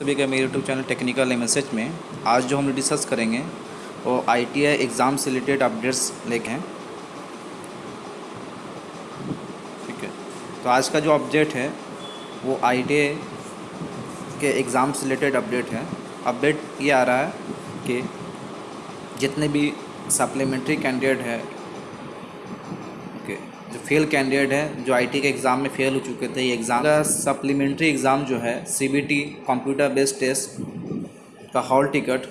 सभी का मेरे यूट्यूब चैनल टेक्निकल मैसेज में। आज जो हम डिस्कस करेंगे, वो आईटीआई एग्ज़ाम से रिलेटेड अपडेट्स लेके हैं। ठीक है? तो आज का जो अपडेट है, वो आईटीआई के एग्ज़ाम से रिलेटेड अपडेट है। अपडेट ये आ रहा है कि जितने भी सप्लीमेंट्री कैंडिडेट है जो फेल कैंडिडेट है, जो आईटी के एग्ज़ाम में फेल हो चुके थे, ये एग्ज़ाम का सप्लीमेंट्री एग्ज़ाम जो है सीबीटी कंप्यूटर बेस्ड टेस्ट का हॉल टिकट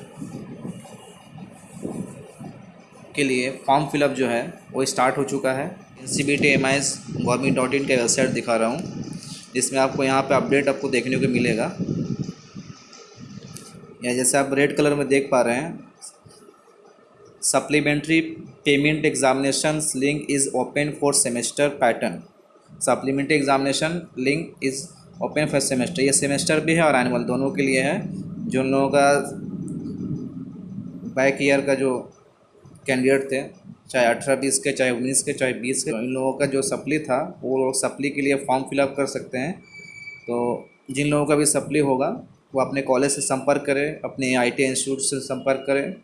के लिए फॉर्म फिलअप जो है, वो स्टार्ट हो चुका है। C B T M I S government dot in का वेबसाइट दिखा रहा हूँ, जिसमें आपको यहाँ पे अपडेट आपको देखने को मिलेगा। या जैसे आप रेड कलर में देख पा रहे हैं supplementary payment examination link is open for semester pattern supplementary examination link is open for semester ये सेमेस्टर भी है और एनुअल दोनों के लिए है। जो लोगों का बैक ईयर का जो कैंडिडेट थे, चाहे अठारह, बीस के, चाहे उन्नीस के, चाहे बीस के, इन लोगों का जो सप्ली था, वो लोग सप्ली के लिए फॉर्म फिलअप कर सकते हैं। तो जिन लोगों का भी सप्ली होगा, वो अपने कॉलेज से संपर्क करें, अपने आईटी इंस्टीट्यूट से संपर्क करें।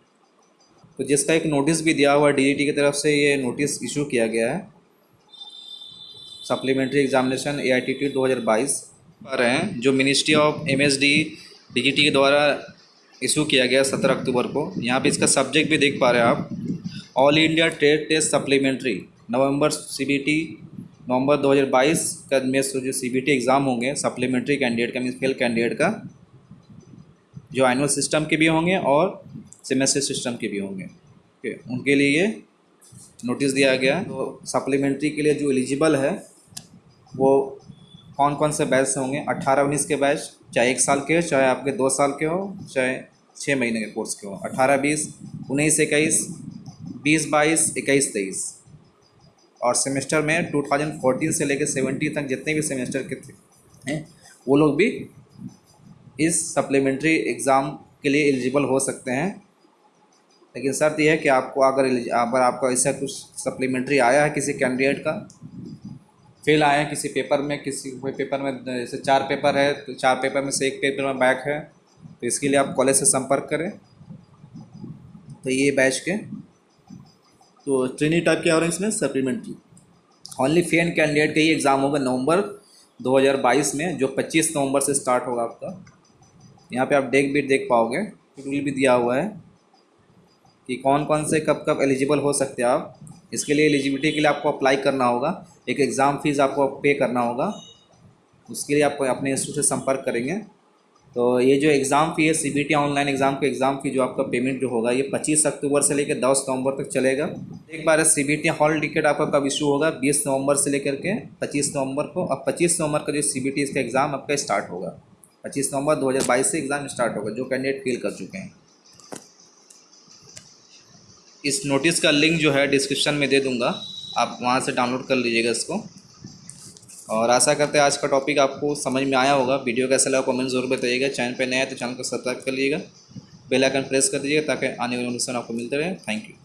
तो जिसका एक नोटिस भी दिया हुआ है डीजीटी की तरफ़ से ये नोटिस इशू किया गया है। Supplementary examination A I T T दो हज़ार बाईस पर हैं, जो ministry of M S D D G T के द्वारा इशू किया गया सत्रह अक्टूबर को। यहाँ पे इसका सब्जेक्ट भी देख पा रहे हैं आप। All India trade test supplementary November CBT November 2022 का में जो सीबीटी एग्ज़ाम होंगे सप्लीमेंट्री कैंडिडेट का मीन फेल कैंडिडेट का, जो एनुअल सिस्टम के भी होंगे और सेमेस्टर सिस्टम के भी होंगे। ओके उनके लिए ये नोटिस दिया गया। तो सप्लीमेंट्री के लिए जो एलिजिबल है, वो कौन कौन से बैच होंगे? अट्ठारह उन्नीस के बैच चाहे एक साल के हो, चाहे आपके दो साल के हो, चाहे छः महीने के कोर्स के हो। अट्ठारह बीस, उन्नीस, इक्कीस, बीस, बाईस, इक्कीस, तेईस। और सेमेस्टर में 2014 से लेकर 70 तक जितने भी सेमेस्टर के थे, हैं, वो लोग भी इस सप्लीमेंट्री एग्ज़ाम के लिए एलिजिबल हो सकते हैं। लेकिन शर्त यह है कि आपको अगर अगर आपका ऐसा कुछ सप्लीमेंट्री आया है किसी कैंडिडेट का फेल आया है किसी पेपर में किसी कोई पेपर में जैसे चार पेपर है तो चार पेपर में से एक पेपर में बैक है तो इसके लिए आप कॉलेज से संपर्क करें। तो ये बैच के। तो ट्रेनिंग टाइप के और इसमें? सप्लीमेंट्री ओनली फेन कैंडिडेट का ही एग्ज़ाम होगा नवंबर 2022 में जो 25 नवंबर से स्टार्ट होगा आपका। यहाँ पे आप डेट भी देख पाओगे शेड्यूल भी दिया हुआ है। कि कौन कौन से कब कब एलिजिबल हो सकते हैं आप। इसके लिए एलिजिबिलिटी के लिए आपको अप्लाई करना होगा। एक एग्ज़ाम फ़ीस आपको पे करना होगा। उसके लिए आप अपने इंस्टीट्यूट से संपर्क करेंगे। तो ये जो एग्ज़ाम फ़ी है सी ऑनलाइन एग्ज़ाम का एग्ज़ाम फ़ी जो आपका पेमेंट जो होगा, ये 25 अक्टूबर से लेकर 10 नवंबर तक चलेगा। एक बार सी बी हॉल टिकट आपका कब इशू होगा? 20 नवंबर से लेकर के 25 नवंबर को। अब 25 नवंबर का जो सी बी इसका एग्ज़ाम आपका स्टार्ट होगा। 25 नवंबर 2022 से एग्ज़ाम स्टार्ट होगा, जो कैंडिडेट फेल कर चुके हैं। इस नोटिस का लिंक जो है डिस्क्रिप्शन में दे दूँगा। आप वहाँ से डाउनलोड कर लीजिएगा इसको। और आशा करते हैं आज का टॉपिक आपको समझ में आया होगा। वीडियो कैसा लगा कमेंट ज़रूर बताइएगा। चैनल पर नया है तो चैनल को सब्सक्राइब कर लीजिएगा। बेल आइकन प्रेस कर दीजिएगा ताकि आने वाले नोटिफिकेशन आपको मिलते रहे। Thank you